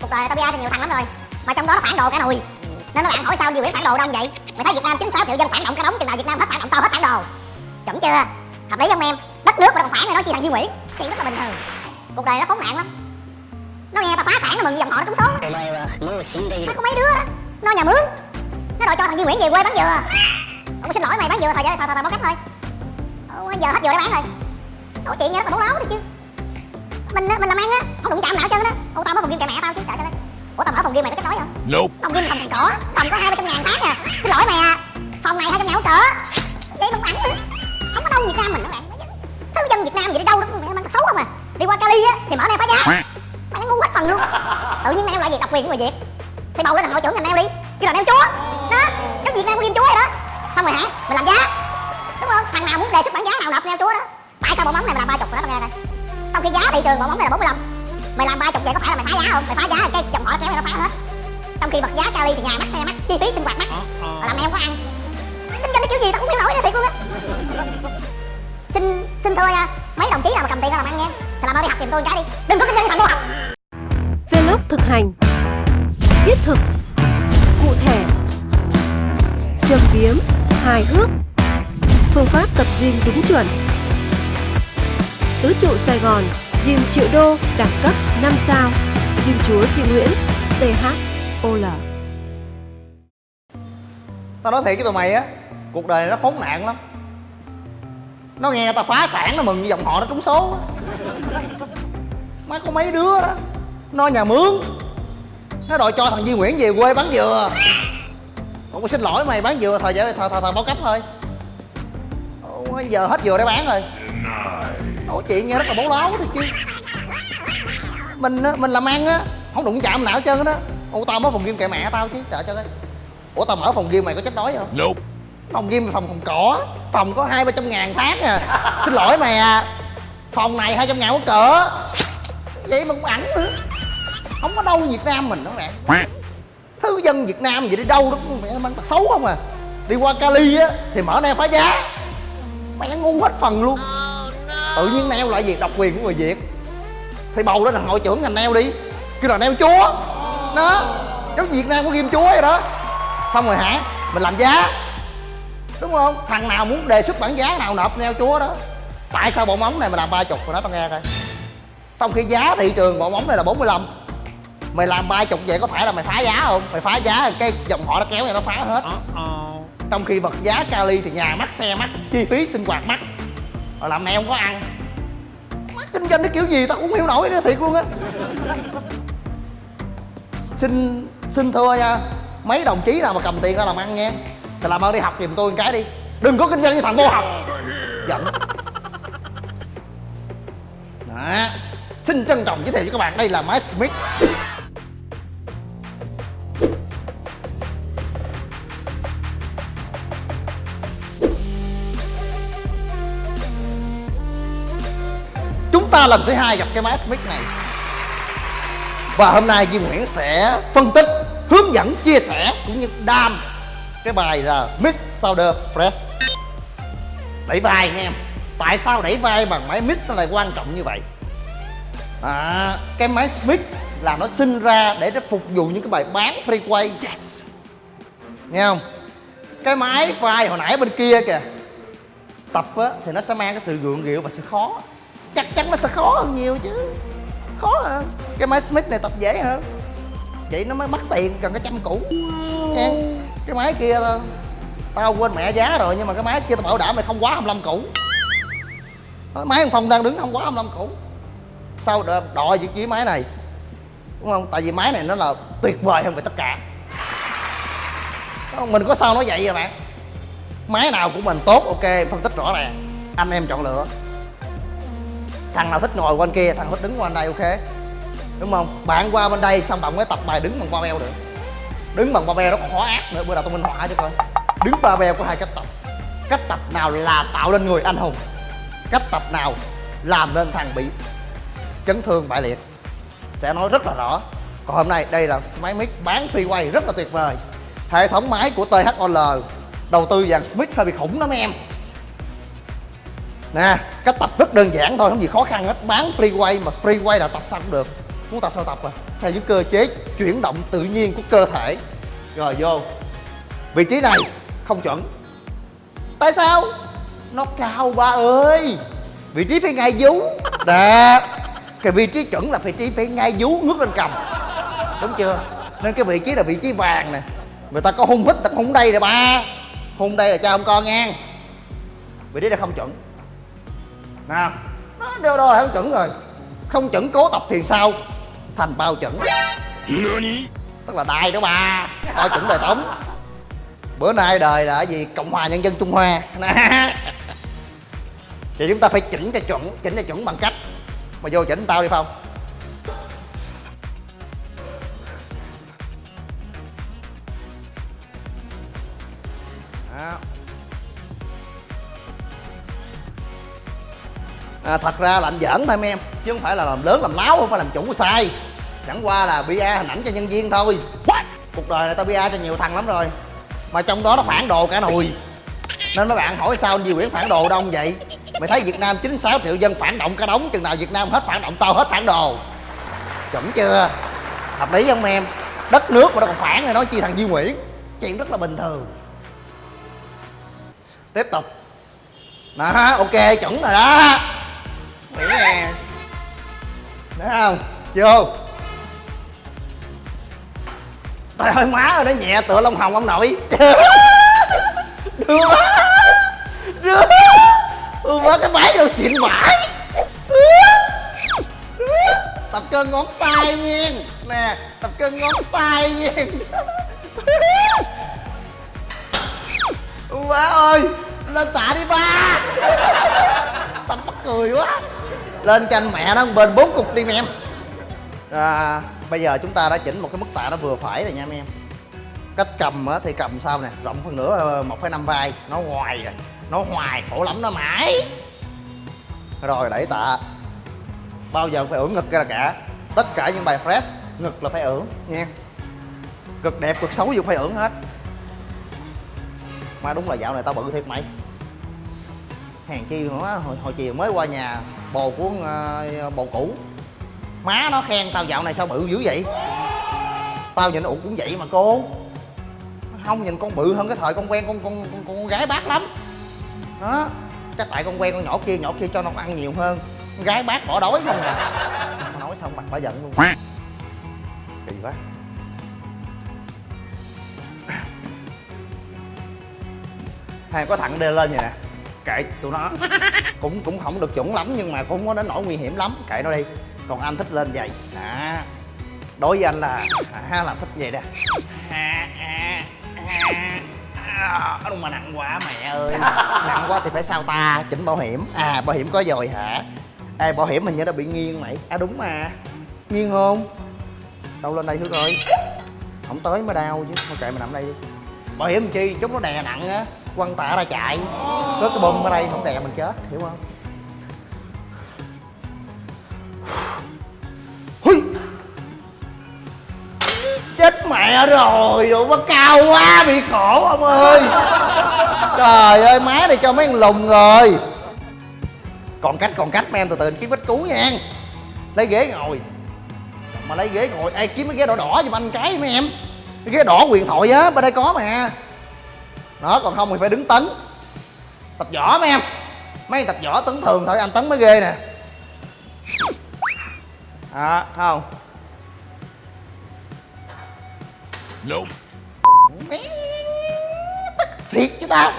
cuộc đời tao bia thì nhiều thằng lắm rồi mà trong đó nó phản đồ cái nùi nên nó bạn hỏi sao nhiều biết phản đồ đông vậy mày thấy việt nam chín sáu triệu dân phản động cái đống chừng nào việt nam hết phản động tao hết phản đồ chuẩn chưa hợp lý không em đất nước mà còn phản này nói chi thằng duy nguyễn chuyện rất là bình thường cuộc đời nó khốn nạn lắm nó nghe tao phá sản nó mừng dòng họ nó trúng số nó có mấy đứa đó nó nhà mướn nó đòi cho thằng duy nguyễn về quê bán dừa ông xin lỗi mày bán dừa thời gian thời thời, thời báo cách thôi Ủa, giờ hết dừa để bán rồi nói chuyện nghe nó tao bố láo thì chứ mình á, mình làm ăn á không đụng chạm nào hết trơn á. Ủa tao mở phòng game kệ mẹ tao chứ trời ơi. Ủa tao mở phòng game mày có chết đói không? Nope. phòng game phòng cỏ phòng có hai ba trăm ngàn tháng à. Xin lỗi mày à. Phòng này hai trăm ngàn cỡ vậy không nữa. Không có đâu Việt Nam mình nó bạn thứ dân Việt Nam vậy đi đâu đó mẹ mang xấu không à đi qua Cali á thì mở neo phá giá. Mày ngu hết phần luôn. Tự nhiên neo lại gì độc quyền của người Việt. Thì bầu lên thành hội trưởng ngành neo đi. Kêu là neo chúa. Đó cái Việt Nam có game chúa rồi đó. Xong rồi hả? Mình làm giá. Đúng không? Thằng nào muốn đề xuất bản giá nào nộp neo chúa đó. Tại sao bộ móng này mà làm ba chục đó trong khi giá thị trường bộ móng này là 45 mày làm ba chục vậy có phải là mày phá giá không? Mày phá giá là cái dòng họ nó kéo mày nó phá hết. Trong khi vật giá Cali thì nhà mắc xe mắc chi phí sinh hoạt mắc. Mà làm em có ăn. Kinh doanh cái kiểu gì tao cũng hiểu nổi nữa thiệt luôn á. Xin xin thưa nha mấy đồng chí nào mà cầm tiền ra làm ăn nha thì làm ơn đi học giùm tôi cái đi. Đừng có kinh doanh thằng vô học Vlog thực hành. Thiết thực. Cụ thể. Châm biếm. Hài hước. Phương pháp tập gym đúng chuẩn Tứ trụ Sài Gòn Gym triệu đô đẳng cấp 5 sao Gym chúa Duy Nguyễn THOL Tao nói thiệt với tụi mày á Cuộc đời này nó khốn nạn lắm. Nó nghe tao phá sản nó mừng như dòng họ nó trúng số. Má có mấy đứa đó Nó nhà mướn Nó đòi cho thằng Duy Nguyễn về quê bán dừa. Ủa xin lỗi mày bán dừa thời giờ thời thời, thời bao cấp thôi. Ủa, giờ hết dừa để bán rồi. Ủa chuyện nghe rất là bố láo thôi chứ. Mình mình làm ăn á Không đụng chạm nào hết trơn á Ủa tao mới phòng game kệ mẹ tao chứ trời trời ơi Ủa tao mở phòng game mày có chết đói không? Nope. phòng game phòng phòng cỏ phòng có hai ba trăm ngàn tháng à. Xin lỗi mày à. Phòng này hai trăm ngàn có cỡ. Vậy mà cũng ảnh nữa. Không có đâu việt nam mình đó bạn thứ dân việt nam vậy đi đâu đó mẹ mang tật xấu không à. Đi qua cali á thì mở neo phá giá. Mẹ ngu hết phần luôn tự nhiên neo lại gì độc quyền của người việt. Thì bầu lên thằng hội trưởng ngành neo đi. Kêu là neo chúa. Đó. Giống việt nam có ghim chúa vậy đó. Xong rồi hả? Mình làm giá. Đúng không? Thằng nào muốn đề xuất bản giá nào nộp neo chúa đó. Tại sao bộ móng này mà làm ba chục rồi nói tao nghe coi. Trong khi giá thị trường bộ móng này là 45 mày làm ba chục vậy có phải là mày phá giá không? Mày phá giá cái dòng họ nó kéo này nó phá hết. Trong khi vật giá Cali thì nhà mắc xe mắc chi phí sinh hoạt mắc rồi làm này không có ăn. Má, kinh doanh cái kiểu gì tao cũng không hiểu nổi nữa thiệt luôn á. Xin xin thưa nha mấy đồng chí nào mà cầm tiền ra làm ăn nha thì làm ơn đi học giùm tôi một cái đi. Đừng có kinh doanh như thằng vô học giận. Đó. Xin trân trọng giới thiệu với các bạn đây là máy smith. Ta lần thứ hai gặp cái máy smith này. Và hôm nay Duy Nguyễn sẽ phân tích hướng dẫn chia sẻ cũng như đam cái bài là Miss Sounder Fresh. Đẩy vai nha em. Tại sao đẩy vai bằng máy Miss nó lại quan trọng như vậy? À, cái máy Smith là nó sinh ra để nó phục vụ những cái bài bán freeway. Yes. Nghe không? Cái máy vai hồi nãy bên kia kìa. Tập á thì nó sẽ mang cái sự gượng gịu và sự khó chắc chắn nó sẽ khó hơn nhiều chứ. Khó hơn cái máy smith này tập dễ hơn. Vậy nó mới mất tiền cần cái trăm cũ. Nha. Cái máy kia tao tao quên mẹ giá rồi nhưng mà cái máy kia tao bảo đảm mày không quá 25 cũ Nói, máy phong đang đứng không quá 25 cũ sao đòi, đòi với máy này? Đúng không? Tại vì máy này nó là tuyệt vời hơn về tất cả. Mình có sao nói vậy vậy bạn? Máy nào của mình tốt ok phân tích rõ ràng. Anh em chọn lựa thằng nào thích ngồi qua bên kia, thằng thích đứng qua bên đây, ok. Đúng không? Bạn qua bên đây xong bạn mới tập bài đứng bằng ba beo được. Đứng bằng ba beo nó còn khó ác nữa, bữa nào tôi minh họa cho coi đứng ba beo có hai cách tập. Cách tập nào là tạo nên người anh hùng? Cách tập nào làm nên thằng bị chấn thương bại liệt? Sẽ nói rất là rõ. Còn hôm nay đây là máy mic bán freeway rất là tuyệt vời. Hệ thống máy của THOL đầu tư dàn Smith hơi bị khủng lắm em nè cách tập rất đơn giản thôi, không gì khó khăn hết. Bán freeway mà freeway là tập sao cũng được. Muốn tập sao tập à? Theo những cơ chế chuyển động tự nhiên của cơ thể. Rồi, vô. Vị trí này, không chuẩn. Tại sao? Nó cao, ba ơi. Vị trí phải ngay vú. Đó cái vị trí chuẩn là vị trí phải ngay vú, ngước lên cầm. Đúng chưa? Nên cái vị trí là vị trí vàng nè. Người ta có hung hít ta không đây nè, ba. Hung đây là cha ông con nghe vị trí là không chuẩn nào nó đều đo là không chuẩn rồi. Không chuẩn cố tập thiền sau thành bao chuẩn. Tức là đai đó ba bao chuẩn đời tống bữa nay đời là cái gì? Cộng hòa nhân dân trung hoa. Thì chúng ta phải chỉnh cho chuẩn chỉnh cho chuẩn bằng cách. Mà vô chỉnh tao đi phong à, thật ra là anh giỡn thôi mấy em. Chứ không phải là làm lớn làm láo không phải làm chủ sai. Chẳng qua là bia hình ảnh cho nhân viên thôi. Cuộc đời này tao bia cho nhiều thằng lắm rồi. Mà trong đó nó phản đồ cả nùi nên mấy bạn hỏi sao anh Di Nguyễn phản đồ đông vậy? Mày thấy Việt Nam 96 triệu dân phản động cả đống chừng nào Việt Nam hết phản động tao hết phản đồ. Chuẩn chưa? Hợp lý không em? Đất nước mà nó còn phản thì nói chi thằng Di Nguyễn? Chuyện rất là bình thường. Tiếp tục. Đó ok chuẩn rồi đó nghĩ nè thấy không? Vô trời ơi má ơi nó nhẹ tựa lông hồng ông nội. Đưa đưa ừ, má cái máy đâu xịn vãi tập cơ ngón tay nha. Nè tập cơ ngón tay nha. Má ơi lên tạ đi ba. Tập mắc cười quá lên cho anh mẹ nó bên bốn cục đi em. À, bây giờ chúng ta đã chỉnh một cái mức tạ nó vừa phải rồi nha em cách cầm á thì cầm sao nè? Rộng phân nửa ờ, 1,5 vai. Nó ngoài rồi nó hoài khổ lắm nó mãi. Rồi đẩy tạ. Bao giờ phải ưỡn ngực ra cả. Tất cả những bài fresh ngực là phải ưỡn nha cực đẹp cực xấu dù cũng phải ưỡn hết. Mà đúng là dạo này tao bự thiệt mày. Hàng chi nữa hồi, hồi chiều mới qua nhà bồ của uh, bồ cũ. Má nó khen tao dạo này sao bự dữ vậy? Tao nhìn ủ cũng vậy mà cô. Không nhìn con bự hơn cái thời con quen con con con, con gái bác lắm. Đó chắc tại con quen con nhỏ kia nhỏ kia cho nó ăn nhiều hơn. Con gái bác bỏ đói không à. Nói xong mặt bà giận luôn. Kỳ quá. Hay có thằng đê lên vậy nè. Kệ tụi nó cũng cũng không được chuẩn lắm nhưng mà cũng có đến nỗi nguy hiểm lắm. Kệ nó đi. Còn anh thích lên vậy. À đối với anh là à, là thích vậy nè à, à, à, à, đúng mà nặng quá mẹ ơi. Nặng quá thì phải sao ta? Chỉnh bảo hiểm. À bảo hiểm có rồi hả? Ê bảo hiểm mình như nó bị nghiêng mày. À đúng mà. Nghiêng không? Đâu lên đây hước coi. Không tới mới đau chứ. Thôi kệ mày nằm đây đi. Bảo hiểm chi? Chúng nó đè nặng á quăng tạ ra chạy. Rớt cái bơm ở đây không đè mình chết, hiểu không? Hui. chết mẹ rồi độ nó cao quá, bị khổ ông ơi. Trời ơi, má này cho mấy thằng lùng rồi. Còn cách còn cách, mấy em từ từ kiếm vết cứu nha. Lấy ghế ngồi. Mà lấy ghế ngồi, ai kiếm cái ghế đỏ đỏ giùm anh cái mấy em. Cái ghế đỏ quyền thoại á, bên đây có mà đó còn không thì phải đứng tấn. Tập võ mấy em. Mấy tập võ tấn thường thôi anh tấn mới ghê nè. À không? Nope. thiệt chứ ta.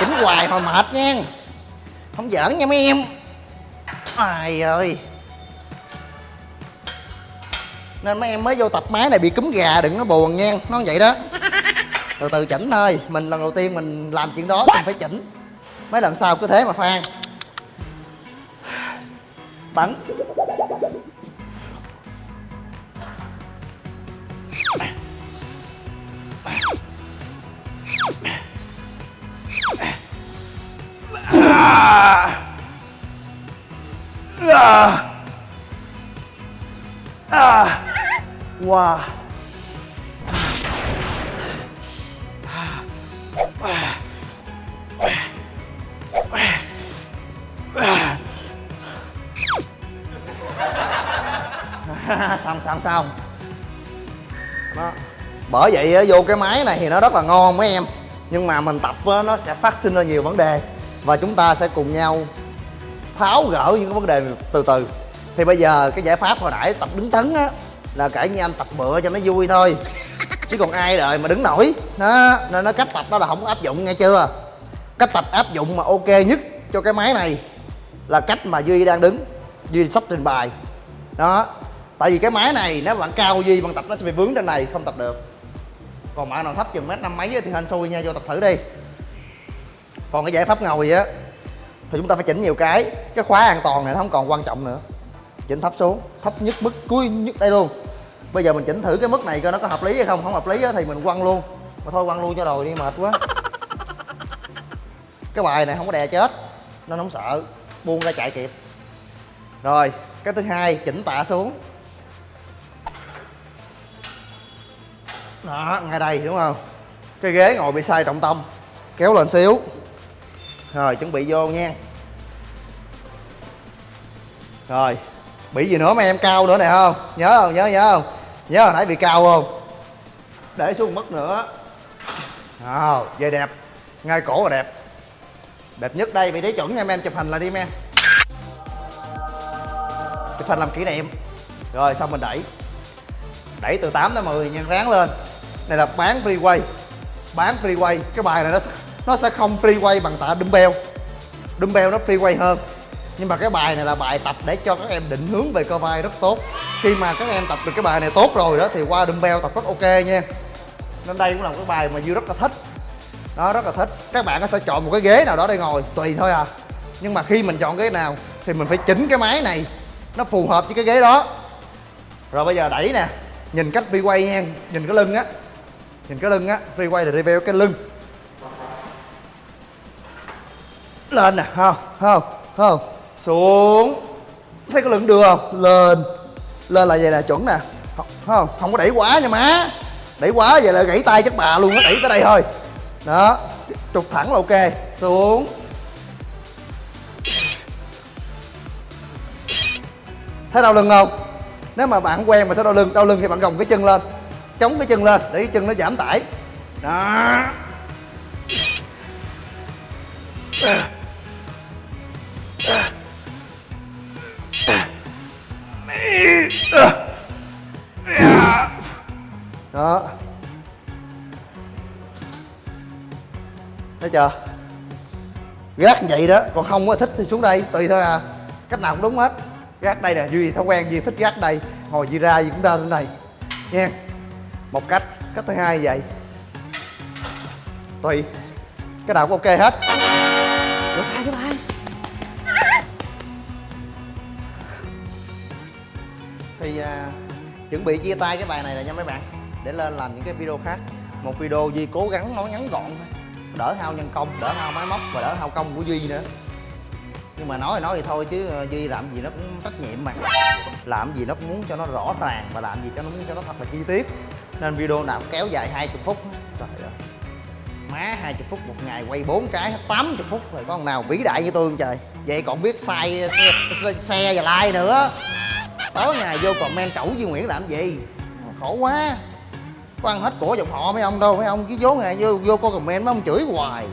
Chỉnh hoài hồi mệt nha. Không giỡn nha mấy em. Ai ơi. Nên mấy em mới vô tập máy này bị cúm gà đừng có buồn nha. Nó vậy đó từ từ chỉnh thôi. Mình lần đầu tiên mình làm chuyện đó, mình phải chỉnh. Mấy lần sau cứ thế mà phan bắn. Wow. Xong xong xong. Đó. Bởi vậy vô cái máy này thì nó rất là ngon mấy em. Nhưng mà mình tập nó sẽ phát sinh ra nhiều vấn đề. Và chúng ta sẽ cùng nhau tháo gỡ những cái vấn đề từ từ. Thì bây giờ cái giải pháp hồi nãy tập đứng tấn á là kể như anh tập bựa cho nó vui thôi. Chứ còn ai đời mà đứng nổi. Đó nên nó cách tập đó là không có áp dụng nghe chưa? Cách tập áp dụng mà ok nhất cho cái máy này là cách mà duy đang đứng. Duy sắp trình bày. Đó tại vì cái máy này nếu bạn cao duy bạn tập nó sẽ bị vướng trên này không tập được. Còn bạn nào thấp chừng mét năm mấy thì hên xui nha vô tập thử đi. Còn cái giải pháp ngồi á thì chúng ta phải chỉnh nhiều cái. Cái khóa an toàn này nó không còn quan trọng nữa. Chỉnh thấp xuống thấp nhất mức cuối nhất đây luôn. Bây giờ mình chỉnh thử cái mức này coi nó có hợp lý hay không. Không hợp lý á thì mình quăng luôn. Mà thôi quăng luôn cho rồi đi mệt quá. Cái bài này không có đè chết nên không sợ. Buông ra chạy kịp. Rồi cái thứ hai chỉnh tạ xuống đó, ngay đây, đúng không? Cái ghế ngồi bị sai trọng tâm. Kéo lên xíu. Rồi, chuẩn bị vô nha. Rồi, bị gì nữa mà em cao nữa nè, không? Nhớ không? Nhớ nhớ không? Nhớ hồi nãy bị cao không? Để xuống mất nữa. Nào về đẹp. Ngay cổ là đẹp. Đẹp nhất đây, vị trí chuẩn em em chụp hình là đi, em. Chụp hình làm kỷ niệm. Rồi, xong mình đẩy. Đẩy từ 8 tới 10 nhân ráng lên này là bán free quay. Bán free quay, cái bài này nó nó sẽ không free quay bằng tạ dumbbell. Dumbbell nó free quay hơn. Nhưng mà cái bài này là bài tập để cho các em định hướng về cơ vai rất tốt. Khi mà các em tập được cái bài này tốt rồi đó, thì qua dumbbell tập rất ok nha. Nên đây cũng là một cái bài mà dư rất là thích. Đó rất là thích. Các bạn sẽ chọn một cái ghế nào đó để ngồi, tùy thôi à. Nhưng mà khi mình chọn ghế nào, thì mình phải chỉnh cái máy này. Nó phù hợp với cái ghế đó. Rồi bây giờ đẩy nè. Nhìn cách free quay nha. Nhìn cái lưng á nhìn cái lưng á free quay là review cái lưng. Lên nè không không không. Xuống. Thấy cái lưng được không? Lên. Lên là vậy là chuẩn nè. Không không, không có đẩy quá nha má. Đẩy quá vậy là gãy tay chắc bà luôn nó đẩy tới đây thôi. Đó trục thẳng là ok. Xuống. Thấy đau lưng không? Nếu mà bạn không quen mà sẽ đau lưng đau lưng thì bạn gồng cái chân lên chống cái chân lên để cái chân nó giảm tải. Đó. Đó. Thấy chưa? Gác như vậy đó, còn không có thích thì xuống đây, tùy thôi à. Cách nào cũng đúng hết. Gác đây nè, duy, thói quen duy thích gác đây. Hồi duy ra gì cũng ra lên này. Nha một cách cách thứ hai vậy. Tùy. Cái nào cũng ok hết. Vô tay vô tay thì à, chuẩn bị chia tay cái bài này là nha mấy bạn. Để lên làm những cái video khác. Một video duy cố gắng nói ngắn gọn thôi. Đỡ hao nhân công đỡ hao máy móc và đỡ hao công của duy nữa. Nhưng mà nói thì nói thì thôi chứ ờ, duy làm gì nó cũng trách nhiệm mà. Làm gì nó cũng muốn cho nó rõ ràng và làm gì cho nó muốn cho nó thật là chi tiết nên video nào cũng kéo dài 20 phút trời ơi. Má 20 phút một ngày quay 4 cái 80 phút rồi có con nào vĩ đại như tôi không trời? Vậy còn biết sai xe, xe, xe và like nữa. Tối ngày vô comment trẩu Duy Nguyễn làm gì? Khổ quá. Có ăn hết của dòng họ mấy ông đâu mấy ông chứ vốn ngày vô vô coi comment mấy ông chửi hoài.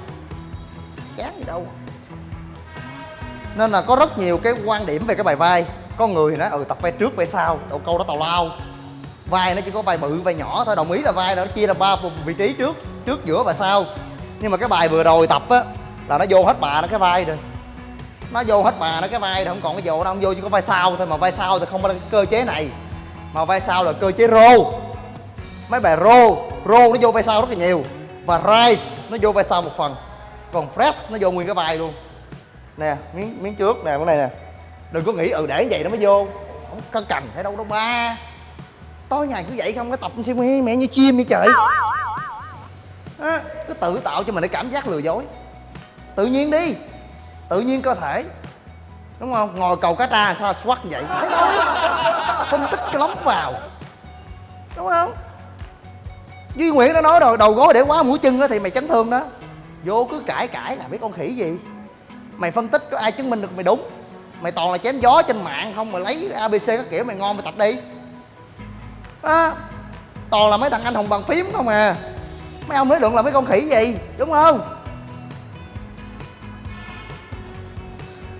Chán gì đâu. Nên là có rất nhiều cái quan điểm về cái bài vai. Có người thì nói ừ tập vai trước vai sau. Đâu câu đó tào lao vai nó chỉ có vai bự, vai nhỏ thôi, đồng ý là vai nó chia ra ba vị trí trước trước, giữa và sau. Nhưng mà cái bài vừa rồi tập á, là nó vô hết bà nó cái vai rồi. Nó vô hết bà nó cái vai rồi, không còn cái vô đâu, không vô chỉ có vai sau thôi, mà vai sau thì không có cái cơ chế này. Mà vai sau là cơ chế rô. Mấy bài rô rô nó vô vai sau rất là nhiều, và rise nó vô vai sau một phần. Còn fresh nó vô nguyên cái vai luôn. Nè, miếng miếng trước nè cái này nè. Đừng có nghĩ ừ để vậy nó mới vô. Không cần phải đâu đâu ba tối ngày cứ vậy không có tập xem mẹ, mẹ như chim vậy trời. Á cứ tự tạo cho mình cái cảm giác lừa dối. Tự nhiên đi. Tự nhiên cơ thể. Đúng không? Ngồi cầu cá tra sao xoắt vậy? Thôi phân tích cái lóng vào. Đúng không? Duy nguyễn đã nói rồi đầu gối để quá mũi chân đó thì mày chấn thương đó. Vô cứ cãi cãi là biết con khỉ gì. Mày phân tích có ai chứng minh được mày đúng? Mày toàn là chém gió trên mạng không mà lấy abc các kiểu mày ngon mày tập đi đó toàn là mấy thằng anh hùng bằng phím không à. Mấy ông nói luận là mấy con khỉ gì, đúng không?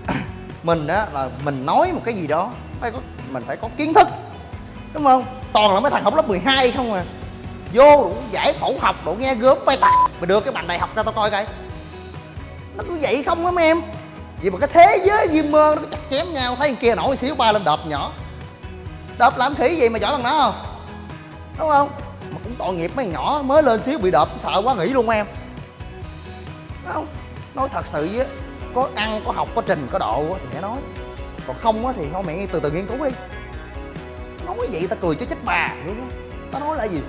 Mình á, là mình nói một cái gì đó, phải có, mình phải có kiến thức, đúng không? Toàn là mấy thằng học lớp 12 không à. Vô đủ giải phẫu học, đủ nghe gớm bay tạc mà đưa cái bằng đại học ra tao coi coi. Nó cứ vậy không á, mấy em. Vì mà cái thế giới diêm mơ nó chặt chém nhau, thấy kia nổi xíu, ba lên đợp nhỏ. Đợp làm khỉ gì mà giỏi bằng nó không? Đúng không? Mà cũng tội nghiệp mấy nhỏ, mới lên xíu bị đợp, sợ quá nghỉ luôn em. Đúng không? Nói thật sự với, có ăn, có học, có trình, có độ thì hãy nói. Còn không á thì thôi mẹ từ từ nghiên cứu đi. Nói vậy ta cười cho chết bà luôn á ta nói là gì?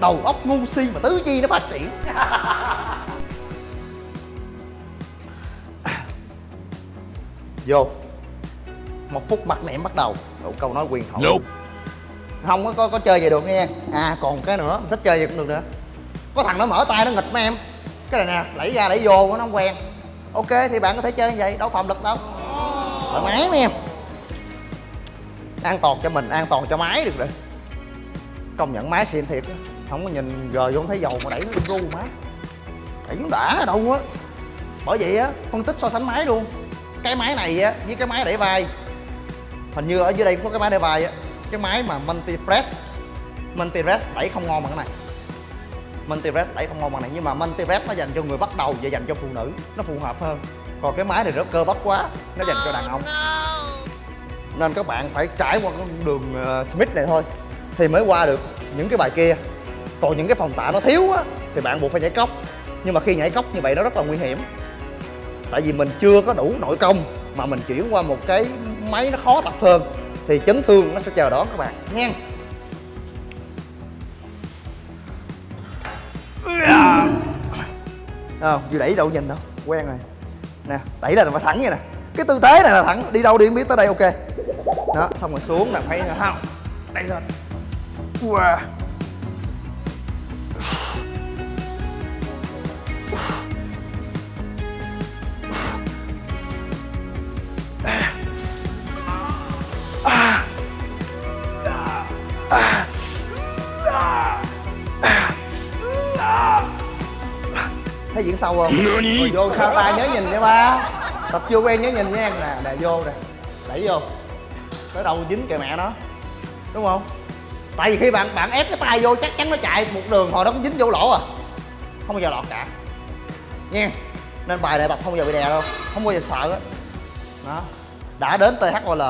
Đầu óc ngu si mà tứ chi nó phát triển. Vô. Một phút mặt niệm bắt đầu. Một câu nói quyền thoại. Nope không có, có có chơi vậy được nha. À còn cái nữa thích chơi vậy cũng được nữa. Có thằng nó mở tay nó nghịch mấy em. Cái này nè đẩy ra đẩy vô nó không quen. Ok thì bạn có thể chơi như vậy đâu phòng lực đâu. Thoải mái mấy em. An toàn cho mình an toàn cho máy được rồi. Công nhận máy xịn thiệt không có nhìn gờ vô không thấy dầu mà đẩy nó ru má. Đẩy nó đã ở đâu á. Bởi vậy á phân tích so sánh máy luôn. Cái máy này á với cái máy đẩy vai hình như ở dưới đây cũng có cái máy đẩy vai á cái máy mà multi press multi press đẩy không ngon bằng cái này. Multi press đẩy không ngon bằng này, nhưng mà multi press nó dành cho người bắt đầu và dành cho phụ nữ, nó phù hợp hơn. Còn cái máy này rất cơ bắp quá, nó dành cho đàn ông. Nên các bạn phải trải qua con đường ờ, Smith này thôi, thì mới qua được những cái bài kia. Còn những cái phòng tạ nó thiếu á, thì bạn buộc phải nhảy cốc. Nhưng mà khi nhảy cốc như vậy nó rất là nguy hiểm. Tại vì mình chưa có đủ nội công mà mình chuyển qua một cái máy nó khó tập hơn thì chấn thương nó sẽ chờ đón các bạn. Nha không, vừa đẩy đâu nhìn đâu quen rồi. Nè, đẩy là phải thẳng vậy nè. Cái tư thế này là thẳng, đi đâu đi không biết tới đây, ok. Đó, xong rồi xuống là phải không đây lên. Wow. Thấy diễn sâu không? Rồi vô sao tay nhớ nhìn nha ba. Tập chưa quen nhớ nhìn nha. Nè đè vô nè. Đẩy vô. Tới đâu dính kìa mẹ nó. Đúng không? Tại vì khi bạn bạn ép cái tay vô chắc chắn nó chạy một đường hồi nó cũng dính vô lỗ à. Không bao giờ lọt cả. Nha. Nên bài này tập không bao giờ bị đè đâu. Không bao giờ sợ á. Đó. Đã đến THOL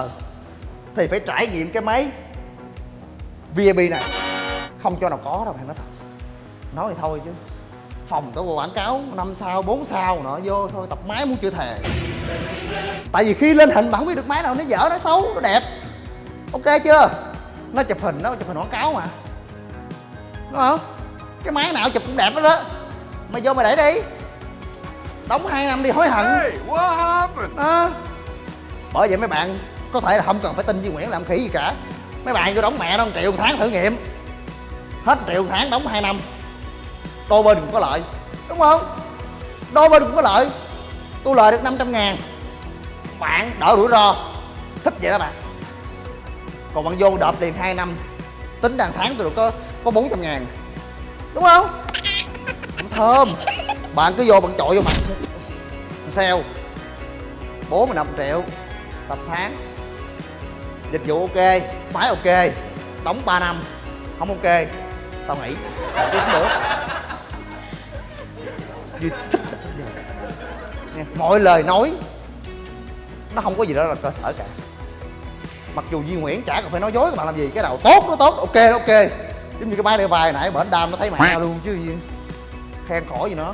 thì phải trải nghiệm cái máy VIP này không cho nào có đâu thằng nói thật. Nói thì thôi chứ phòng có quảng cáo năm sao 4 sao nọ vô thôi tập máy muốn chưa thề. Tại vì khi lên hình bạn không biết được máy nào nó dở nó xấu nó đẹp. Ok chưa? Nó chụp hình nó chụp hình quảng cáo mà. Đúng không? Cái máy nào chụp cũng đẹp đó đó mày vô mày để đi. Đóng 2 năm đi hối hận. Đó. bởi vậy mấy bạn có thể là không cần phải tin với Nguyễn làm khỉ gì cả. Mấy bạn vô đóng mẹ nó 1 triệu một tháng thử nghiệm. Hết 1 triệu một tháng đóng 2 năm đôi bên cũng có lợi. Đúng không? Đôi bên cũng có lợi. Tôi lời được 500 ngàn. Bạn đỡ rủi ro. Thích vậy đó bạn. Còn bạn vô đợp tiền 2 năm. Tính đàn tháng tôi được có có 400 ngàn. Đúng không? Cũng thơm. Bạn cứ vô bạn chọi vô mặt sale 45 triệu. Tập tháng. Dịch vụ ok. Máy ok. Đóng 3 năm. Không ok. Tao nghỉ. Chứ không được vì thích là không được Nha, mọi lời nói nó không có gì đó là cơ sở cả. Mặc dù Duy Nguyễn chả cần phải nói dối các bạn làm gì cái nào tốt nó tốt ok ok. Giống như cái máy để vai nãy bển đam nó thấy mẹ luôn chứ gì khen khỏi gì nó